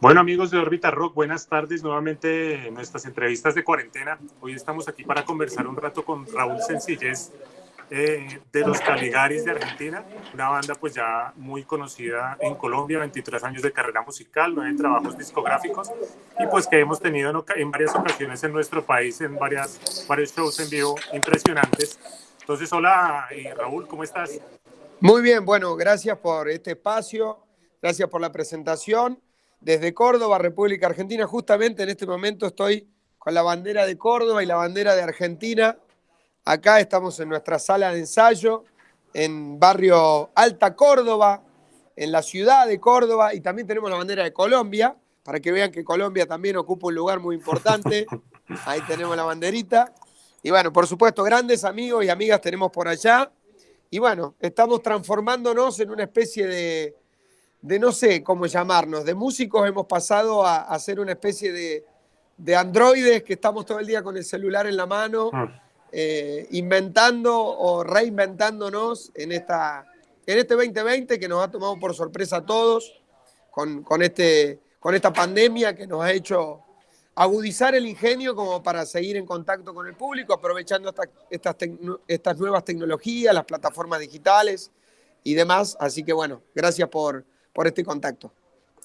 Bueno amigos de Orbita Rock, buenas tardes nuevamente en nuestras entrevistas de cuarentena. Hoy estamos aquí para conversar un rato con Raúl Sencillez eh, de los Caligaris de Argentina, una banda pues ya muy conocida en Colombia, 23 años de carrera musical, 9 trabajos discográficos y pues que hemos tenido en, en varias ocasiones en nuestro país, en varias, varios shows en vivo impresionantes entonces, hola eh, Raúl, ¿cómo estás? Muy bien, bueno, gracias por este espacio, gracias por la presentación desde Córdoba, República Argentina. Justamente en este momento estoy con la bandera de Córdoba y la bandera de Argentina. Acá estamos en nuestra sala de ensayo, en barrio Alta Córdoba, en la ciudad de Córdoba, y también tenemos la bandera de Colombia, para que vean que Colombia también ocupa un lugar muy importante. Ahí tenemos la banderita. Y bueno, por supuesto, grandes amigos y amigas tenemos por allá. Y bueno, estamos transformándonos en una especie de, de no sé cómo llamarnos, de músicos hemos pasado a, a ser una especie de, de, androides que estamos todo el día con el celular en la mano, ah. eh, inventando o reinventándonos en, esta, en este 2020 que nos ha tomado por sorpresa a todos, con, con, este, con esta pandemia que nos ha hecho agudizar el ingenio como para seguir en contacto con el público, aprovechando estas, estas nuevas tecnologías, las plataformas digitales y demás. Así que bueno, gracias por por este contacto.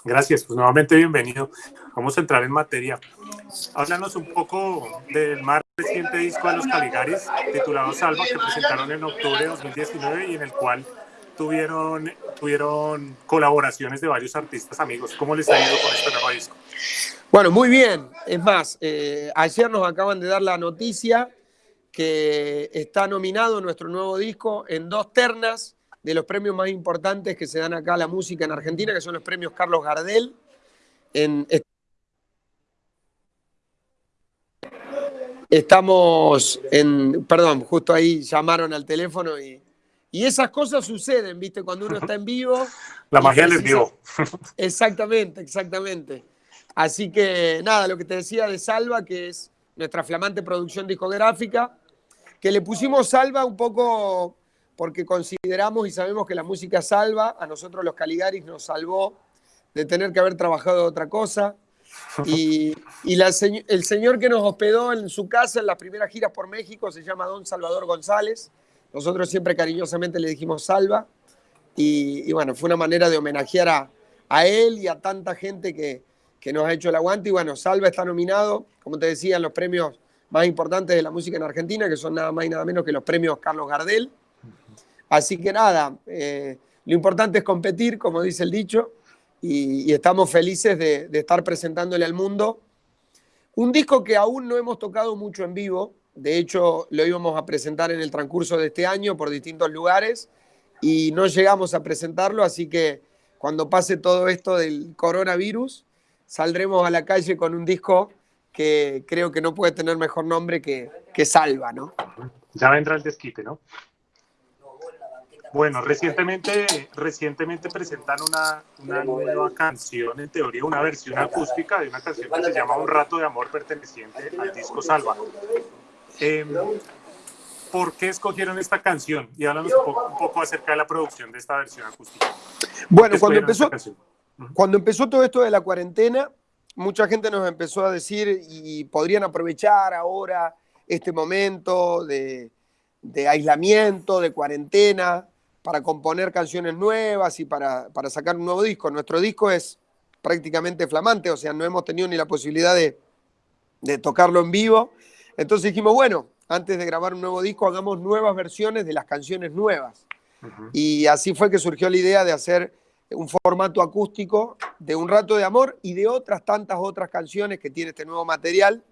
Gracias, pues nuevamente bienvenido. Vamos a entrar en materia. Háblanos un poco del más reciente disco de los Caligaris, titulado Salva, que presentaron en octubre de 2019 y en el cual tuvieron, tuvieron colaboraciones de varios artistas amigos. ¿Cómo les ha ido con este nuevo disco? Bueno, muy bien. Es más, eh, ayer nos acaban de dar la noticia que está nominado nuestro nuevo disco en dos ternas de los premios más importantes que se dan acá a la música en Argentina, que son los premios Carlos Gardel. estamos en, perdón, justo ahí llamaron al teléfono y, y esas cosas suceden, ¿viste? Cuando uno está en vivo. La magia del vivo. Exactamente, exactamente. Así que nada, lo que te decía de Salva, que es nuestra flamante producción discográfica, que le pusimos Salva un poco porque consideramos y sabemos que la música salva, a nosotros los Caligaris nos salvó de tener que haber trabajado de otra cosa. Y, el señor que nos hospedó en su casa en las primeras giras por México se llama Don Salvador González. Nosotros siempre cariñosamente le dijimos Salva. Y, bueno, fue una manera de homenajear a, a él y a tanta gente que, que nos ha hecho el aguante. Y bueno, Salva está nominado, como te decía, en los premios más importantes de la música en Argentina, que son nada más y nada menos que los premios Carlos Gardel. Así que nada, eh, lo importante es competir, como dice el dicho, y, estamos felices de, estar presentándole al mundo un disco que aún no hemos tocado mucho en vivo, de hecho lo íbamos a presentar en el transcurso de este año por distintos lugares y no llegamos a presentarlo, así que cuando pase todo esto del coronavirus, saldremos a la calle con un disco que creo que no puede tener mejor nombre que, que Salva, ¿no? Ya vendrá el desquite, ¿no? Bueno, recientemente, recientemente presentaron una, una, nueva canción, en teoría una versión acústica de una canción que se llama Un rato de amor perteneciente al disco Salva. Em, ¿Por qué escogieron esta canción? Y háblanos un poco, un poco, acerca de la producción de esta versión acústica. Bueno, cuando empezó, cuando empezó todo esto de la cuarentena, mucha gente nos empezó a decir y podrían aprovechar ahora este momento de, de aislamiento, de cuarentena, para componer canciones nuevas y para, sacar un nuevo disco. Nuestro disco es prácticamente flamante, o sea, no hemos tenido ni la posibilidad de, tocarlo en vivo. Entonces dijimos, bueno, antes de grabar un nuevo disco, hagamos nuevas versiones de las canciones nuevas. Y así fue que surgió la idea de hacer un formato acústico de Un Rato de Amor y de otras tantas otras canciones que tiene este nuevo material,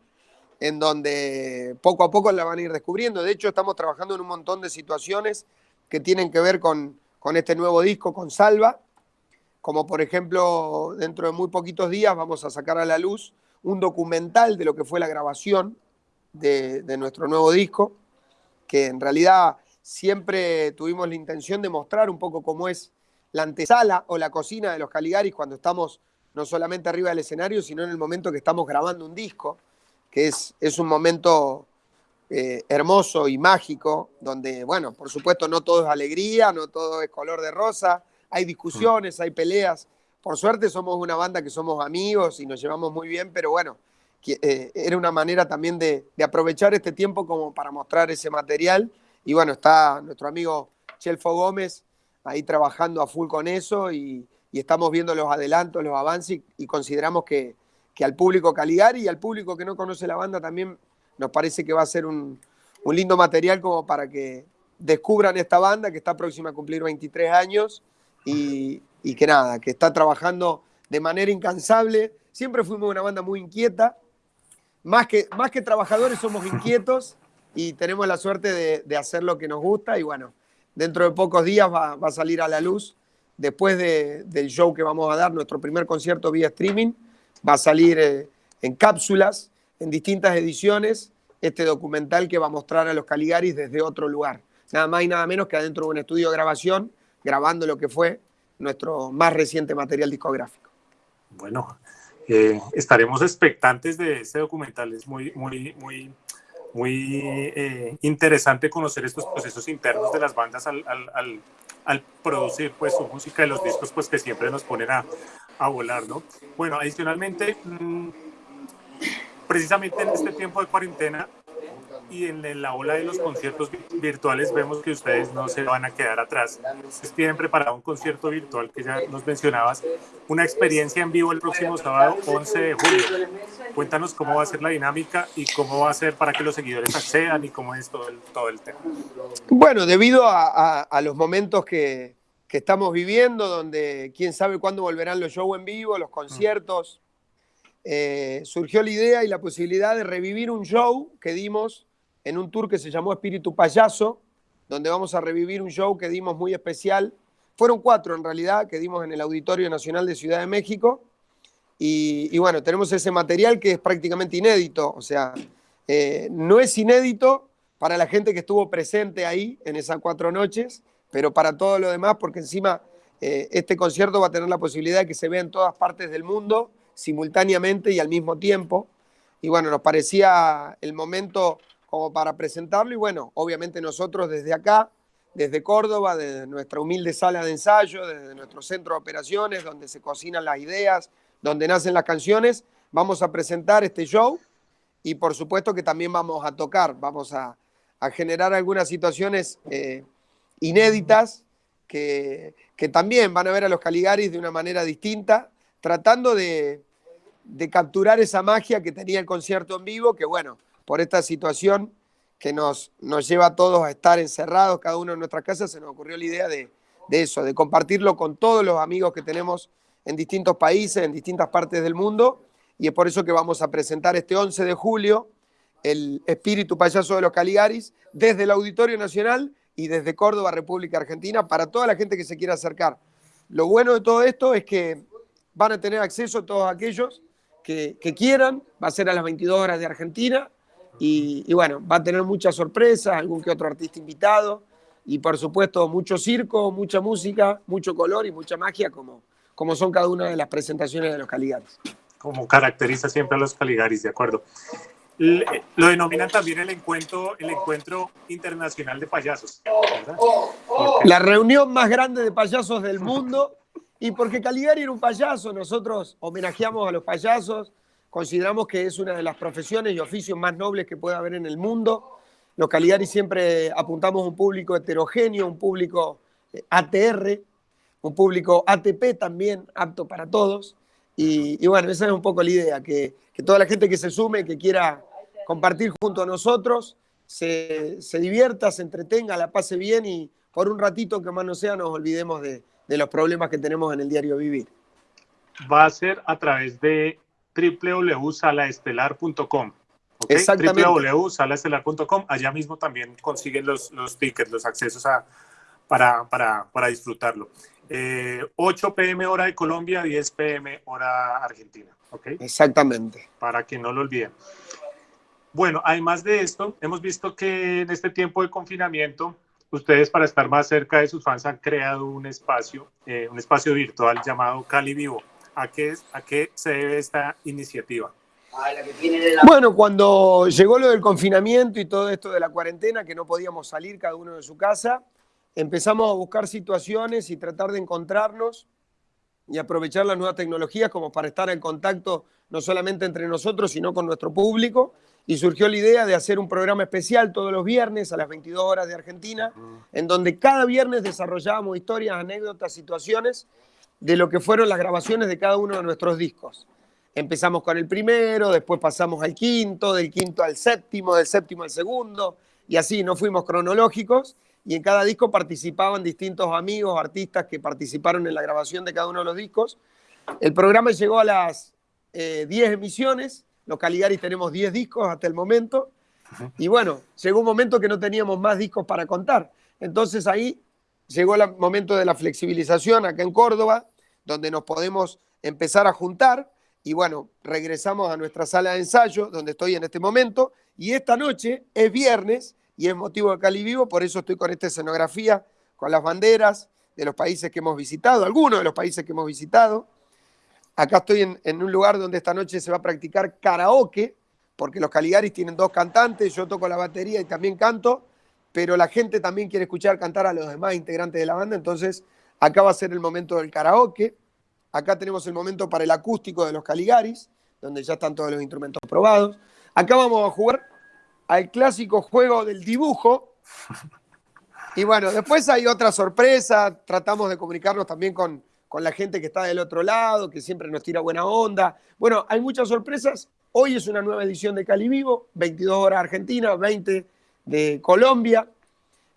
en donde poco a poco la van a ir descubriendo. De hecho, estamos trabajando en un montón de situaciones que tienen que ver con, este nuevo disco, con Salva, como por ejemplo, dentro de muy poquitos días vamos a sacar a la luz un documental de lo que fue la grabación de, nuestro nuevo disco, que en realidad siempre tuvimos la intención de mostrar un poco cómo es la antesala o la cocina de los Caligaris cuando estamos no solamente arriba del escenario, sino en el momento que estamos grabando un disco, que es, es un momento eh, hermoso y mágico, donde, bueno, por supuesto no todo es alegría, no todo es color de rosa, hay discusiones, hay peleas, por suerte somos una banda que somos amigos y nos llevamos muy bien, pero bueno, eh, era una manera también de, aprovechar este tiempo como para mostrar ese material. Y bueno, está nuestro amigo Chelfo Gómez ahí trabajando a full con eso y, estamos viendo los adelantos, los avances y, consideramos que, al público Caligari y al público que no conoce la banda también nos parece que va a ser un, lindo material como para que descubran esta banda que está próxima a cumplir 23 años y, y que nada, que está trabajando de manera incansable. Siempre fuimos una banda muy inquieta, más que, más que trabajadores somos inquietos y tenemos la suerte de, hacer lo que nos gusta y bueno, dentro de pocos días va, a salir a la luz, después del show que vamos a dar, nuestro primer concierto vía streaming, va a salir eh, en cápsulas, en distintas ediciones, este documental que va a mostrar a los Caligaris desde otro lugar. Nada más y nada menos que adentro de un estudio de grabación, grabando lo que fue nuestro más reciente material discográfico. Bueno, eh, estaremos expectantes de este documental. Es muy, muy, muy, muy eh, interesante conocer estos procesos internos de las bandas al, al, producir pues su música y los discos pues que siempre nos ponen a, a volar, ¿no? Bueno, adicionalmente, mm, precisamente en este tiempo de cuarentena y en la ola de los conciertos virtuales vemos que ustedes no se van a quedar atrás. Ustedes tienen preparado un concierto virtual que ya nos mencionabas, una experiencia en vivo el próximo sábado 11 de julio. Cuéntanos cómo va a ser la dinámica y cómo va a ser para que los seguidores accedan y cómo es todo el, todo el tema. Bueno, debido a, los momentos que, que, estamos viviendo, donde quién sabe cuándo volverán los shows en vivo, los conciertos, eh, surgió la idea y la posibilidad de revivir un show que dimos en un tour que se llamó Espíritu Payaso, donde vamos a revivir un show que dimos muy especial. Fueron cuatro en realidad, que dimos en el Auditorio Nacional de Ciudad de México. Y, bueno, tenemos ese material que es prácticamente inédito, o sea, eh, no es inédito para la gente que estuvo presente ahí en esas cuatro noches, pero para todo lo demás, porque encima eh, este concierto va a tener la posibilidad de que se vea en todas partes del mundo simultáneamente y al mismo tiempo. Y bueno, nos parecía el momento como para presentarlo y bueno, obviamente nosotros desde acá, desde Córdoba, desde nuestra humilde sala de ensayo, desde nuestro centro de operaciones, donde se cocinan las ideas, donde nacen las canciones, vamos a presentar este show y por supuesto que también vamos a tocar, vamos a, generar algunas situaciones eh, inéditas que, que, también van a ver a los Caligaris de una manera distinta, tratando de, de capturar esa magia que tenía el concierto en vivo, que bueno, por esta situación que nos, nos lleva a todos a estar encerrados, cada uno en nuestra casa, se nos ocurrió la idea de, eso, de compartirlo con todos los amigos que tenemos en distintos países, en distintas partes del mundo, y es por eso que vamos a presentar este 11 de julio el espíritu payaso de los Caligaris desde el Auditorio Nacional y desde Córdoba, República Argentina, para toda la gente que se quiera acercar. Lo bueno de todo esto es que van a tener acceso todos aquellos que, que quieran, va a ser a las 22 horas de Argentina, y, bueno, va a tener muchas sorpresas, algún que otro artista invitado y por supuesto mucho circo, mucha música, mucho color y mucha magia como, como son cada una de las presentaciones de los Caligaris. Como caracteriza siempre a los Caligaris, de acuerdo. Lo denominan también el encuentro, el encuentro internacional de payasos. La reunión más grande de payasos del mundo. Y porque Caligari era un payaso, nosotros homenajeamos a los payasos, Consideramos que es una de las profesiones y oficios más nobles que puede haber en el mundo. Los Caligari siempre apuntamos un público heterogéneo, un público eh, ATR, un público ATP también, apto para todos. Y, bueno, esa es un poco la idea, que, toda la gente que se sume, que quiera compartir junto a nosotros, se, divierta, se entretenga, la pase bien y por un ratito, que más no sea, nos olvidemos de, de los problemas que tenemos en el diario vivir. Va a ser a través de www.salaestelar.com. ¿okay? Exactamente. www.salaestelar.com. Allá mismo también consiguen los, los tickets, los accesos a, para, para, para disfrutarlo. 8 eh, pm hora de Colombia, 10 pm hora Argentina. ¿okay? Exactamente. Para que no lo olviden. Bueno, además de esto, hemos visto que en este tiempo de confinamiento, ustedes para estar más cerca de sus fans han creado un espacio, eh, un espacio virtual llamado Cali Vivo. ¿A qué, a qué se debe esta iniciativa? Bueno, cuando llegó lo del confinamiento y todo esto de la cuarentena, que no podíamos salir cada uno de su casa, empezamos a buscar situaciones y tratar de encontrarnos y aprovechar las nuevas tecnologías como para estar en contacto no solamente entre nosotros, sino con nuestro público. Y surgió la idea de hacer un programa especial todos los viernes a las 22 horas de Argentina, en donde cada viernes desarrollábamos historias, anécdotas, situaciones de lo que fueron las grabaciones de cada uno de nuestros discos. Empezamos con el primero, después pasamos al quinto, del quinto al séptimo, del séptimo al segundo, y así nos fuimos cronológicos y en cada disco participaban distintos amigos, artistas que participaron en la grabación de cada uno de los discos. El programa llegó a las 10 eh, emisiones, los Caligaris tenemos 10 discos hasta el momento, y bueno, llegó un momento que no teníamos más discos para contar. Entonces ahí llegó el momento de la flexibilización acá en Córdoba, donde nos podemos empezar a juntar, y bueno, regresamos a nuestra sala de ensayo, donde estoy en este momento, y esta noche es viernes, y es motivo de Cali Vivo, por eso estoy con esta escenografía, con las banderas de los países que hemos visitado, algunos de los países que hemos visitado. Acá estoy en, un lugar donde esta noche se va a practicar karaoke, porque los Caligaris tienen dos cantantes, yo toco la batería y también canto, pero la gente también quiere escuchar cantar a los demás integrantes de la banda, entonces acá va a ser el momento del karaoke. Acá tenemos el momento para el acústico de los Caligaris, donde ya están todos los instrumentos probados. Acá vamos a jugar al clásico juego del dibujo. Y bueno, después hay otra sorpresa, tratamos de comunicarnos también con, con la gente que está del otro lado, que siempre nos tira buena onda. Bueno, hay muchas sorpresas. Hoy es una nueva edición de Cali Vivo, 22 horas Argentina, 20 de Colombia.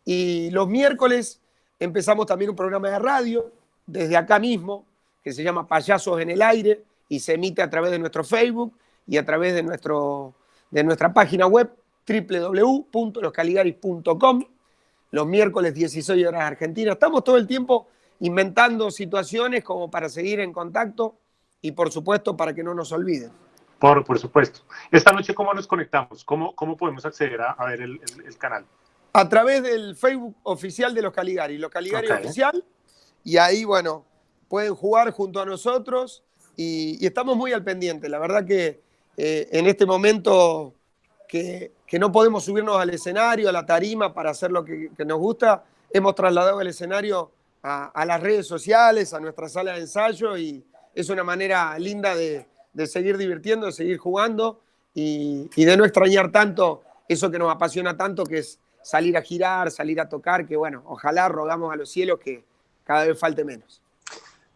Y los miércoles empezamos también un programa de radio desde acá mismo, que se llama Payasos en el Aire y se emite a través de nuestro Facebook y a través de, nuestro, de nuestra página web www.loscaligaris.com, los miércoles 16 horas Argentina. Estamos todo el tiempo inventando situaciones como para seguir en contacto y por supuesto para que no nos olviden. Por, por supuesto. Esta noche, ¿cómo nos conectamos? ¿Cómo, cómo podemos acceder a, ver el, canal? A través del Facebook oficial de los Caligari, los Caligari oficial, y ahí, bueno, pueden jugar junto a nosotros y, estamos muy al pendiente. La verdad que eh, en este momento que, no podemos subirnos al escenario, a la tarima para hacer lo que, nos gusta, hemos trasladado el escenario a, las redes sociales, a nuestra sala de ensayo y es una manera linda de, seguir divirtiendo, de seguir jugando y, y, de no extrañar tanto eso que nos apasiona tanto, que es salir a girar, salir a tocar, que bueno, ojalá rogamos a los cielos que cada vez falte menos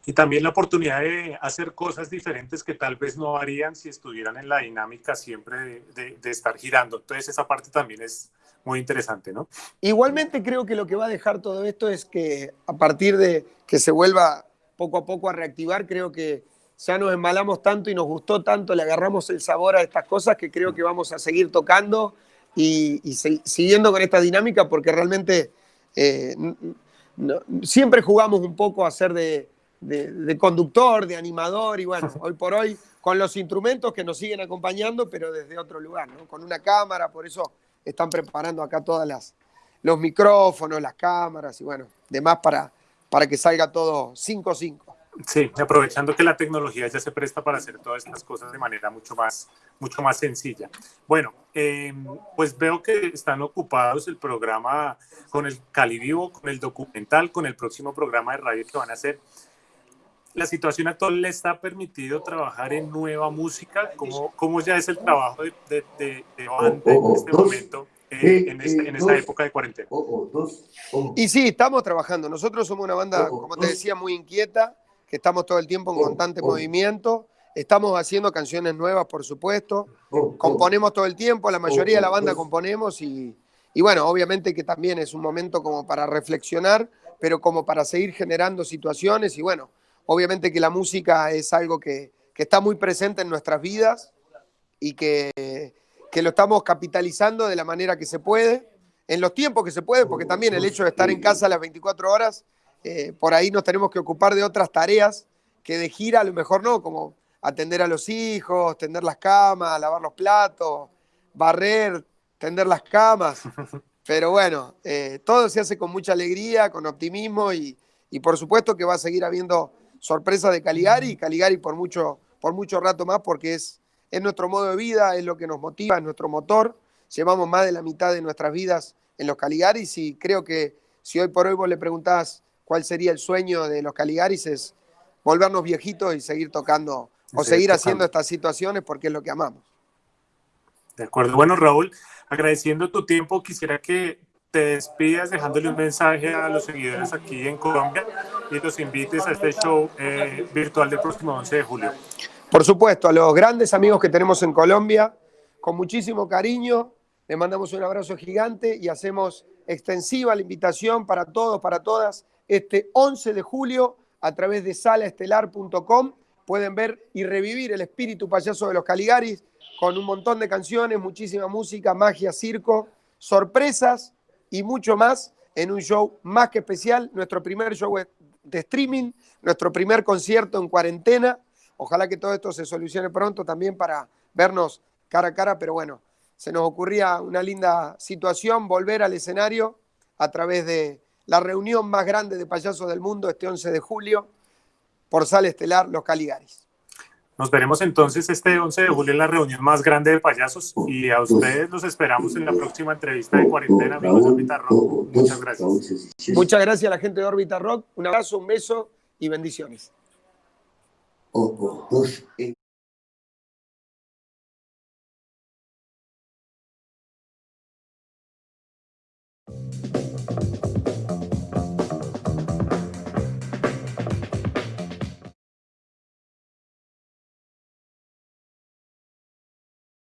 y también la oportunidad de hacer cosas diferentes que tal vez no harían si estuvieran en la dinámica siempre de, estar girando. Entonces esa parte también es muy interesante, ¿no? Igualmente creo que lo que va a dejar todo esto es que a partir de que se vuelva poco a poco a reactivar, creo que ya nos embalamos tanto y nos gustó tanto, le agarramos el sabor a estas cosas que creo que vamos a seguir tocando y, siguiendo con esta dinámica porque realmente eh, siempre jugamos un poco a hacer de de, conductor, de animador y bueno, hoy por hoy con los instrumentos que nos siguen acompañando, pero desde otro lugar, ¿no? Con una cámara, por eso están preparando acá todas las los micrófonos, las cámaras y bueno, demás para, para que salga todo 5-5. Sí, aprovechando que la tecnología ya se presta para hacer todas estas cosas de manera mucho más, mucho más sencilla. Bueno, em, pues veo que están ocupados el programa con el Cali Vivo, con el documental, con el próximo programa de radio que van a hacer la situación actual le está permitido trabajar en nueva música? ¿Cómo, cómo ya es el trabajo de, de, de, banda en este momento, eh, en, esta, en esta época de cuarentena? Y sí, estamos trabajando. Nosotros somos una banda, como te decía, muy inquieta, que estamos todo el tiempo en constante movimiento. Estamos haciendo canciones nuevas, por supuesto. Componemos todo el tiempo, la mayoría de la banda componemos y, y bueno, obviamente que también es un momento como para reflexionar, pero como para seguir generando situaciones y bueno, Obviamente que la música es algo que, está muy presente en nuestras vidas y que, lo estamos capitalizando de la manera que se puede, en los tiempos que se puede, porque también el hecho de estar en casa las 24 horas, eh, por ahí nos tenemos que ocupar de otras tareas que de gira a lo mejor no, como atender a los hijos, tender las camas, lavar los platos, barrer, tender las camas. Pero bueno, eh, todo se hace con mucha alegría, con optimismo y, y por supuesto que va a seguir habiendo sorpresa de Caligari, Caligari por mucho, por mucho rato más porque es, es nuestro modo de vida, es lo que nos motiva, es nuestro motor. Llevamos más de la mitad de nuestras vidas en los Caligaris y creo que si hoy por hoy vos le preguntás cuál sería el sueño de los Caligaris es volvernos viejitos y seguir tocando o seguir haciendo estas situaciones porque es lo que amamos. De acuerdo. Bueno, Raúl, agradeciendo tu tiempo, quisiera que te despidas dejándole un mensaje a los seguidores aquí en Colombia y los invites a este show eh, virtual del próximo 11 de julio. Por supuesto, a los grandes amigos que tenemos en Colombia, con muchísimo cariño, les mandamos un abrazo gigante y hacemos extensiva la invitación para todos, para todas, este 11 de julio a través de salaestelar.com pueden ver y revivir el espíritu payaso de los Caligaris con un montón de canciones, muchísima música, magia, circo, sorpresas y mucho más en un show más que especial, nuestro primer show de streaming, nuestro primer concierto en cuarentena. Ojalá que todo esto se solucione pronto también para vernos cara a cara, pero bueno, se nos ocurría una linda situación, volver al escenario a través de la reunión más grande de payasos del mundo este 11 de julio por Sala Estelar Los Caligaris. Nos veremos entonces este 11 de julio en la reunión más grande de payasos y a ustedes los esperamos en la próxima entrevista de cuarentena, amigos de Orbita Rock. Muchas gracias. Muchas gracias a la gente de Orbita Rock. Un abrazo, un beso y bendiciones.